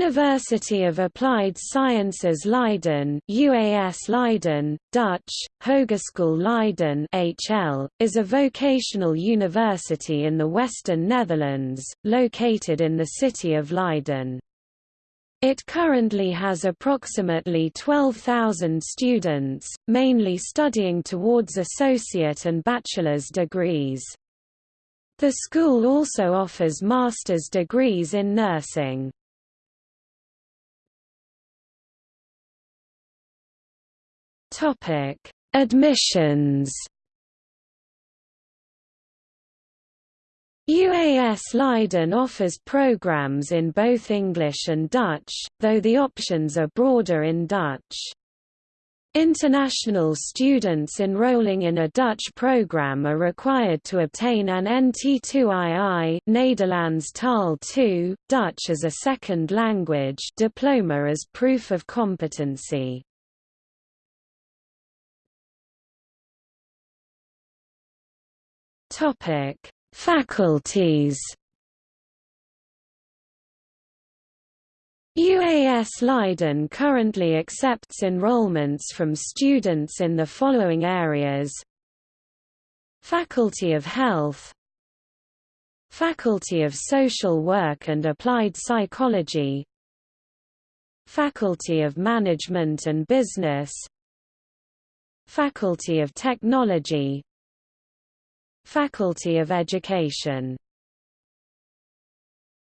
University of Applied Sciences Leiden UAS Leiden, Dutch, Hogeschool Leiden HL, is a vocational university in the western Netherlands, located in the city of Leiden. It currently has approximately 12,000 students, mainly studying towards associate and bachelor's degrees. The school also offers master's degrees in nursing. Topic: Admissions. UAS Leiden offers programs in both English and Dutch, though the options are broader in Dutch. International students enrolling in a Dutch program are required to obtain an NT2II Nederlands Taal 2, Dutch as a second language diploma as proof of competency. Topic: Faculties. UAS Leiden currently accepts enrollments from students in the following areas Faculty of Health Faculty of Social Work and Applied Psychology Faculty of Management and Business Faculty of Technology Faculty of Education